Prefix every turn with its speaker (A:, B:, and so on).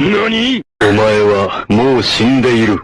A: 何？お前はもう死んでいる。